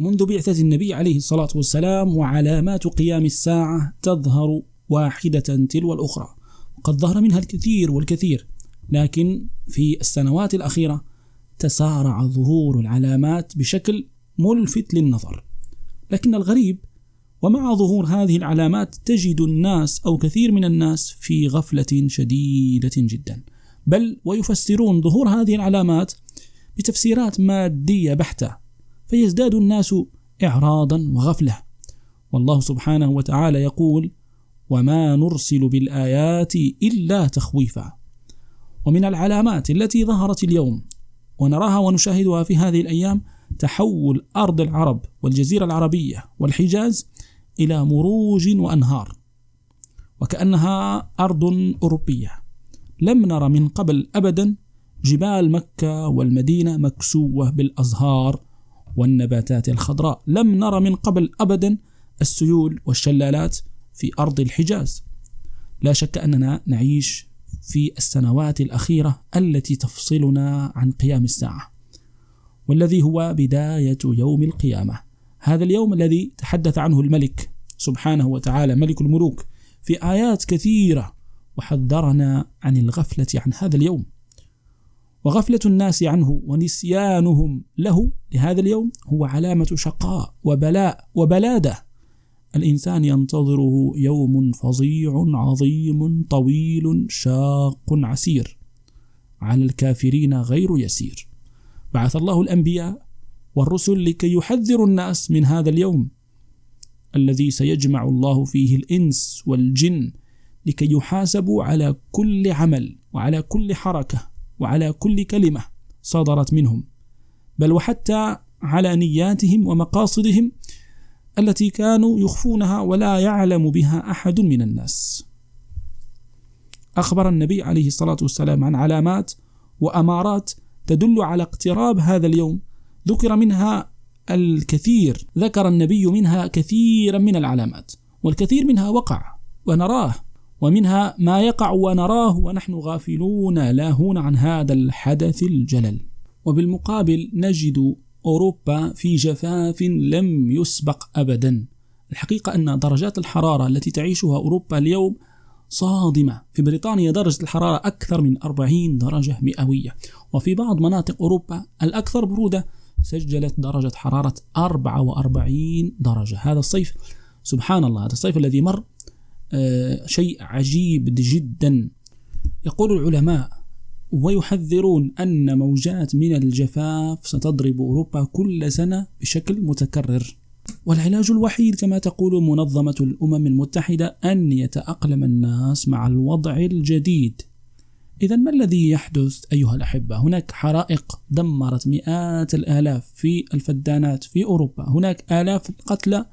منذ بعثة النبي عليه الصلاة والسلام وعلامات قيام الساعة تظهر واحدة تلو الأخرى. وقد ظهر منها الكثير والكثير لكن في السنوات الأخيرة تسارع ظهور العلامات بشكل ملفت للنظر. لكن الغريب ومع ظهور هذه العلامات تجد الناس أو كثير من الناس في غفلة شديدة جدا. بل ويفسرون ظهور هذه العلامات بتفسيرات مادية بحتة فيزداد الناس إعراضا وغفلة. والله سبحانه وتعالى يقول وما نرسل بالآيات إلا تخويفا. ومن العلامات التي ظهرت اليوم ونراها ونشاهدها في هذه الأيام تحول أرض العرب والجزيرة العربية والحجاز إلى مروج وأنهار وكأنها أرض أوروبية. لم نر من قبل أبدا جبال مكة والمدينة مكسوة بالأزهار والنباتات الخضراء. لم نر من قبل أبدا السيول والشلالات في أرض الحجاز. لا شك أننا نعيش في السنوات الأخيرة التي تفصلنا عن قيام الساعة والذي هو بداية يوم القيامة. هذا اليوم الذي تحدث عنه الملك سبحانه وتعالى ملك الملوك في آيات كثيرة وحذرنا عن الغفلة عن هذا اليوم. وغفلة الناس عنه ونسيانهم له لهذا اليوم هو علامة شقاء وبلاء وبلادة. الإنسان ينتظره يوم فظيع عظيم طويل شاق عسير. على الكافرين غير يسير. بعث الله الأنبياء والرسل لكي يحذروا الناس من هذا اليوم. الذي سيجمع الله فيه الإنس والجن لكي يحاسبوا على كل عمل وعلى كل حركة. وعلى كل كلمة صدرت منهم بل وحتى على نياتهم ومقاصدهم التي كانوا يخفونها ولا يعلم بها أحد من الناس. أخبر النبي عليه الصلاة والسلام عن علامات وأمارات تدل على اقتراب هذا اليوم ذكر منها الكثير ذكر النبي منها كثيرا من العلامات والكثير منها وقع ونراه. ومنها ما يقع ونراه ونحن غافلون لاهون عن هذا الحدث الجلل. وبالمقابل نجد أوروبا في جفاف لم يسبق أبدا. الحقيقة أن درجات الحرارة التي تعيشها أوروبا اليوم صادمة. في بريطانيا درجة الحرارة أكثر من 40 درجة مئوية. وفي بعض مناطق أوروبا الأكثر برودة سجلت درجة حرارة 44 درجة. هذا الصيف سبحان الله هذا الصيف الذي مر شيء عجيب جدا. يقول العلماء ويحذرون أن موجات من الجفاف ستضرب أوروبا كل سنة بشكل متكرر. والعلاج الوحيد كما تقول منظمة الأمم المتحدة أن يتأقلم الناس مع الوضع الجديد. إذا ما الذي يحدث أيها الأحبة؟ هناك حرائق دمرت مئات الآلاف في الفدانات في أوروبا، هناك آلاف القتلى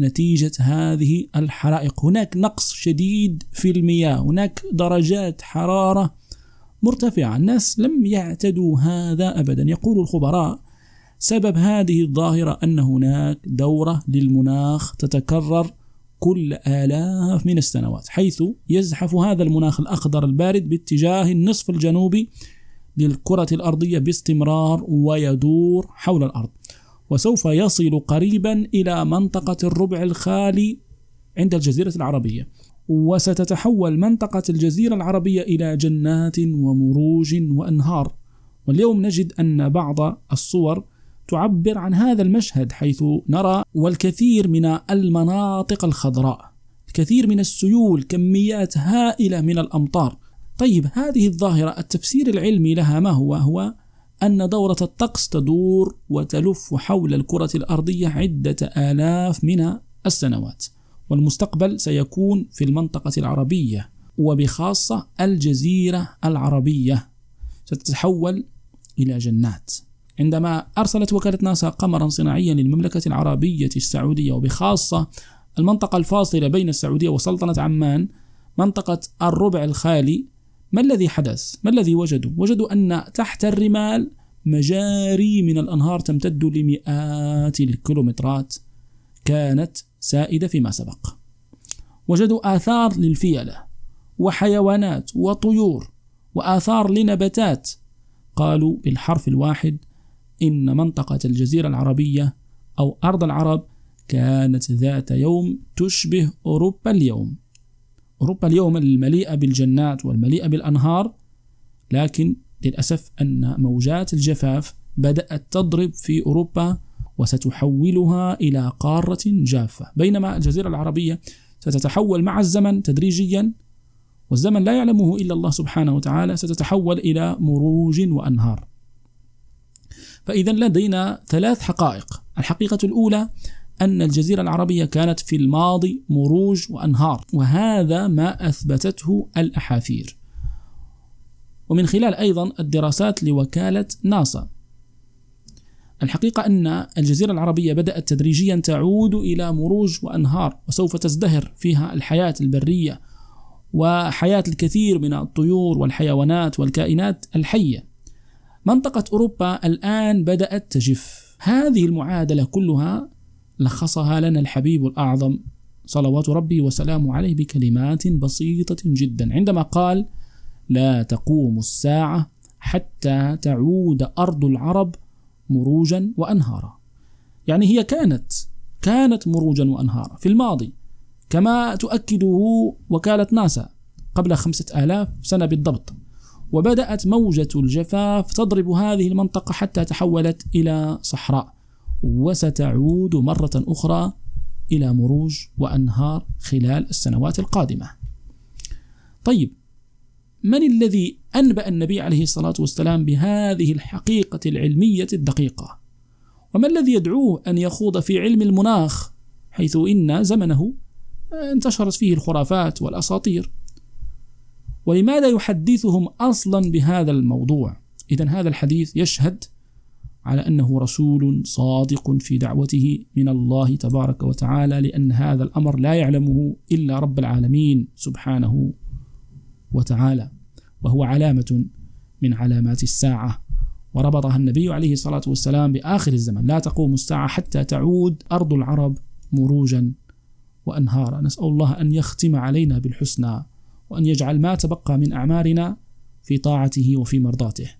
نتيجة هذه الحرائق، هناك نقص شديد في المياه، هناك درجات حرارة مرتفعة، الناس لم يعتدوا هذا أبدا، يقول الخبراء سبب هذه الظاهرة أن هناك دورة للمناخ تتكرر كل آلاف من السنوات حيث يزحف هذا المناخ الأخضر البارد باتجاه النصف الجنوبي للكرة الأرضية باستمرار ويدور حول الأرض. وسوف يصل قريبا إلى منطقة الربع الخالي عند الجزيرة العربية. وستتحول منطقة الجزيرة العربية إلى جنات ومروج وأنهار. واليوم نجد أن بعض الصور تعبر عن هذا المشهد حيث نرى والكثير من المناطق الخضراء الكثير من السيول كميات هائلة من الأمطار. طيب هذه الظاهرة التفسير العلمي لها ما هو؟ هو أن دورة الطقس تدور وتلف حول الكرة الأرضية عدة آلاف من السنوات والمستقبل سيكون في المنطقة العربية وبخاصة الجزيرة العربية. ستتحول إلى جنات. عندما أرسلت وكالة ناسا قمرا صناعيا للمملكة العربية السعودية وبخاصة المنطقة الفاصلة بين السعودية وسلطنة عمان منطقة الربع الخالي ما الذي حدث؟ ما الذي وجدوا؟ وجدوا أن تحت الرمال مجاري من الأنهار تمتد لمئات الكيلومترات كانت سائدة فيما سبق وجدوا آثار للفيلة وحيوانات وطيور وآثار لنباتات قالوا بالحرف الواحد إن منطقة الجزيرة العربية أو أرض العرب كانت ذات يوم تشبه أوروبا اليوم أوروبا اليوم المليئة بالجنات والمليئة بالأنهار لكن للأسف أن موجات الجفاف بدأت تضرب في أوروبا وستحولها إلى قارة جافة. بينما الجزيرة العربية ستتحول مع الزمن تدريجيا والزمن لا يعلمه إلا الله سبحانه وتعالى ستتحول إلى مروج وأنهار. فإذا لدينا ثلاث حقائق. الحقيقة الأولى أن الجزيرة العربية كانت في الماضي مروج وأنهار وهذا ما أثبتته الأحافير. ومن خلال أيضا الدراسات لوكالة ناسا. الحقيقة أن الجزيرة العربية بدأت تدريجيا تعود إلى مروج وأنهار وسوف تزدهر فيها الحياة البرية وحياة الكثير من الطيور والحيوانات والكائنات الحية. منطقة أوروبا الآن بدأت تجف. هذه المعادلة كلها لخصها لنا الحبيب الأعظم صلوات ربي وسلامه عليه بكلمات بسيطة جدا. عندما قال لا تقوم الساعة حتى تعود أرض العرب مروجا وأنهارا. يعني هي كانت كانت مروجا وأنهارا. في الماضي كما تؤكده وكالة ناسا قبل خمسة آلاف سنة بالضبط وبدأت موجة الجفاف تضرب هذه المنطقة حتى تحولت إلى صحراء. وستعود مرة أخرى إلى مروج وأنهار خلال السنوات القادمة. طيب من الذي أنبأ النبي عليه الصلاة والسلام بهذه الحقيقة العلمية الدقيقة؟ وما الذي يدعوه أن يخوض في علم المناخ حيث إن زمنه انتشرت فيه الخرافات والأساطير ولماذا يحدثهم أصلا بهذا الموضوع إذا هذا الحديث يشهد على أنه رسول صادق في دعوته من الله تبارك وتعالى لأن هذا الأمر لا يعلمه إلا رب العالمين سبحانه وتعالى. وهو علامة من علامات الساعة. وربطها النبي عليه الصلاة والسلام بآخر الزمن. لا تقوم الساعة حتى تعود أرض العرب مروجا وأنهارا. نسأل الله أن يختم علينا بالحسنى وأن يجعل ما تبقى من أعمارنا في طاعته وفي مرضاته.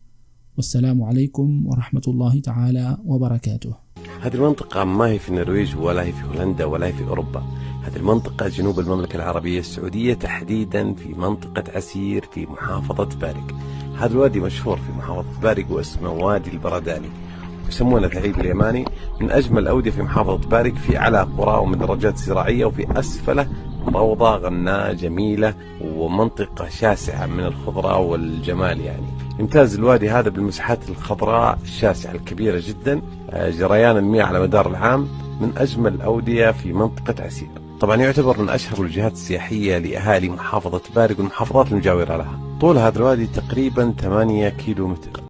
والسلام عليكم ورحمة الله تعالى وبركاته. هذه المنطقة ما هي في النرويج ولا هي في هولندا ولا هي في أوروبا. هذه المنطقة جنوب المملكة العربية السعودية تحديدا في منطقة عسير في محافظة بارق هذا الوادي مشهور في محافظة بارق واسمه وادي البراداني يسمونه الثعيب اليماني. من أجمل الأودية في محافظة بارق في أعلى قرى ومدرجات زراعية وفي أسفله روضة غناء جميلة ومنطقة شاسعة من الخضرة والجمال يعني. يمتاز الوادي هذا بالمساحات الخضراء الشاسعة الكبيرة جدا آه، جريان المياه على مدار العام من أجمل الأودية في منطقة عسير. طبعا يعتبر من أشهر الوجهات السياحية لأهالي محافظة بارق والمحافظات المجاورة لها. طول هذا الوادي تقريبا 8 كيلو متر